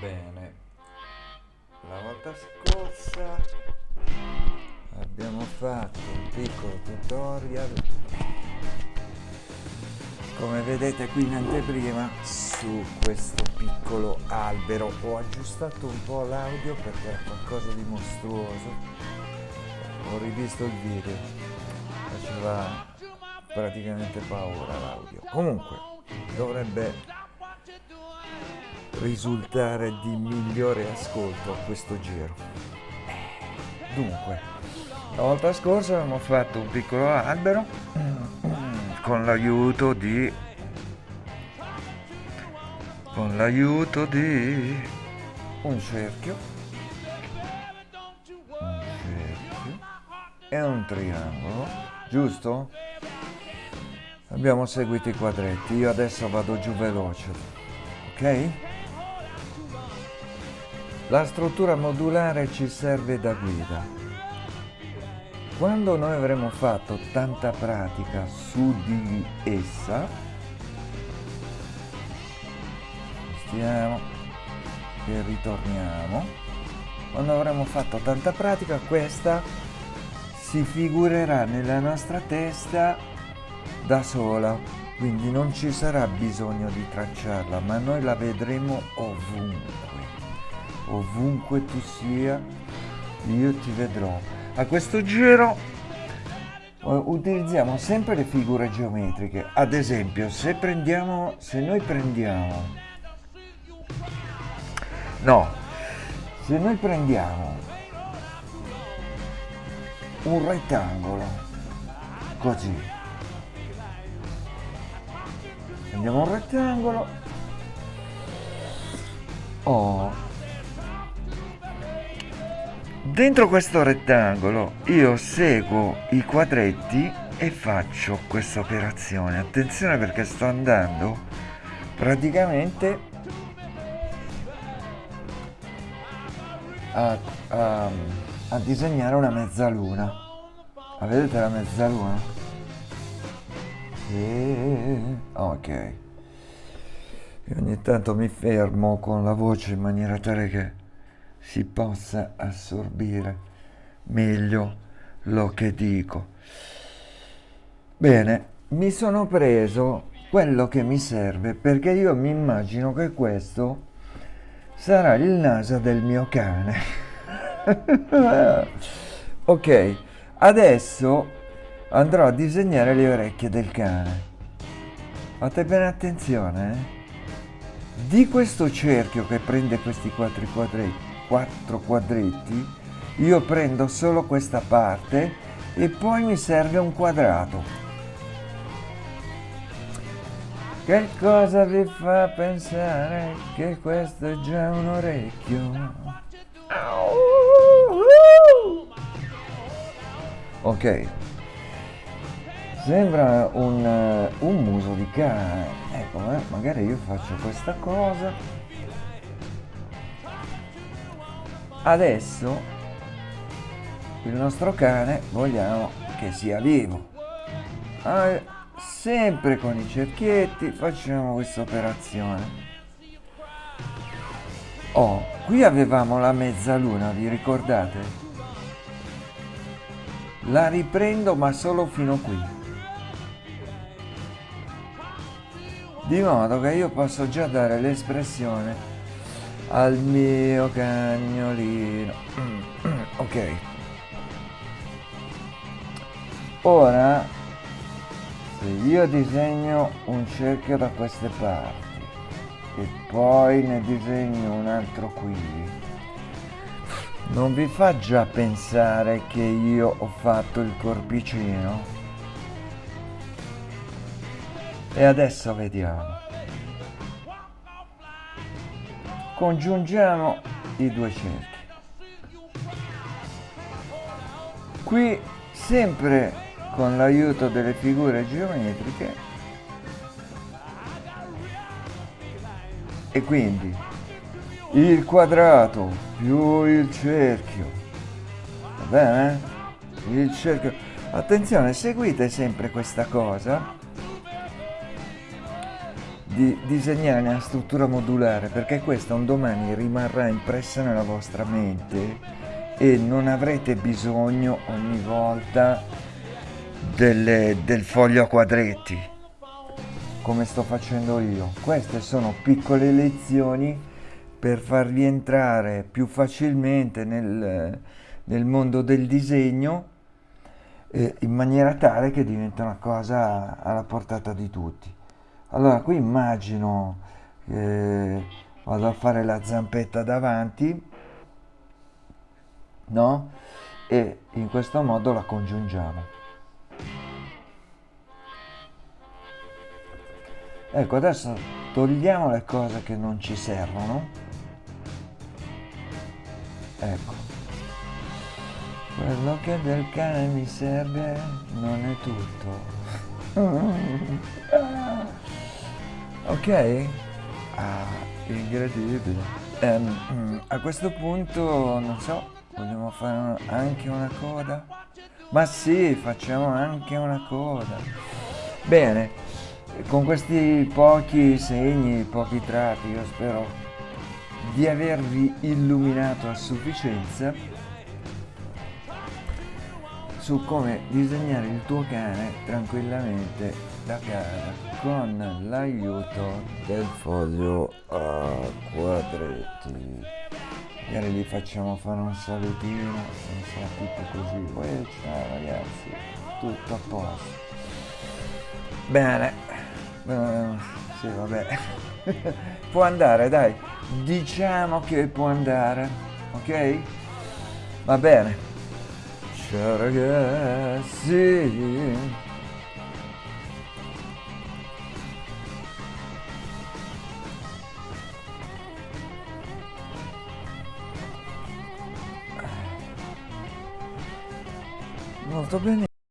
Bene, la volta scorsa abbiamo fatto un piccolo tutorial come vedete qui in anteprima su questo piccolo albero. Ho aggiustato un po' l'audio perché era qualcosa di mostruoso. Ho rivisto il video faceva praticamente paura l'audio. Comunque dovrebbe risultare di migliore ascolto a questo giro dunque la volta scorsa abbiamo fatto un piccolo albero con l'aiuto di con l'aiuto di un cerchio un cerchio e un triangolo giusto? abbiamo seguito i quadretti io adesso vado giù veloce ok? La struttura modulare ci serve da guida. Quando noi avremo fatto tanta pratica su di essa, stiamo e ritorniamo, quando avremo fatto tanta pratica questa si figurerà nella nostra testa da sola, quindi non ci sarà bisogno di tracciarla, ma noi la vedremo ovunque ovunque tu sia io ti vedrò. A questo giro utilizziamo sempre le figure geometriche. Ad esempio se prendiamo se noi prendiamo no se noi prendiamo un rettangolo così. Prendiamo un rettangolo oh Dentro questo rettangolo io seguo i quadretti e faccio questa operazione. Attenzione perché sto andando praticamente a, a, a disegnare una mezzaluna. La vedete la mezzaluna? E... Ok. E ogni tanto mi fermo con la voce in maniera tale che si possa assorbire meglio lo che dico. Bene, mi sono preso quello che mi serve perché io mi immagino che questo sarà il naso del mio cane. ok, adesso andrò a disegnare le orecchie del cane. Fate bene attenzione, eh? Di questo cerchio che prende questi quattro quadretti quattro quadretti io prendo solo questa parte e poi mi serve un quadrato. Che cosa vi fa pensare che questo è già un orecchio? Ok. Sembra un, un muso di cane. Ecco eh, magari io faccio questa cosa adesso il nostro cane vogliamo che sia vivo. Ah, sempre con i cerchietti facciamo questa operazione. Oh qui avevamo la mezzaluna vi ricordate? La riprendo ma solo fino qui. Di modo che io posso già dare l'espressione al mio cagnolino. Ok. Ora se io disegno un cerchio da queste parti e poi ne disegno un altro qui non vi fa già pensare che io ho fatto il corpicino? E adesso vediamo congiungiamo i due cerchi. Qui sempre con l'aiuto delle figure geometriche e quindi il quadrato più il cerchio. Va bene? il cerchio. Attenzione seguite sempre questa cosa di disegnare una struttura modulare perché questa un domani rimarrà impressa nella vostra mente e non avrete bisogno ogni volta delle, del foglio a quadretti come sto facendo io. Queste sono piccole lezioni per farvi entrare più facilmente nel, nel mondo del disegno eh, in maniera tale che diventa una cosa alla portata di tutti allora qui immagino eh, vado a fare la zampetta davanti no? E in questo modo la congiungiamo. Ecco adesso togliamo le cose che non ci servono. Ecco. Quello che del cane mi serve non è tutto ok. Ah, incredibile. Um, a questo punto non so vogliamo fare anche una coda? Ma sì facciamo anche una coda. Bene con questi pochi segni pochi tratti io spero di avervi illuminato a sufficienza su come disegnare il tuo cane tranquillamente da casa con l'aiuto del foglio a quadretti. Magari gli facciamo fare un salutino senza tutto così. Poi ciao ragazzi tutto a posto. Bene. Uh, sì vabbè. Può andare dai. Diciamo che può andare ok? Va bene ciao ragazzi molto bene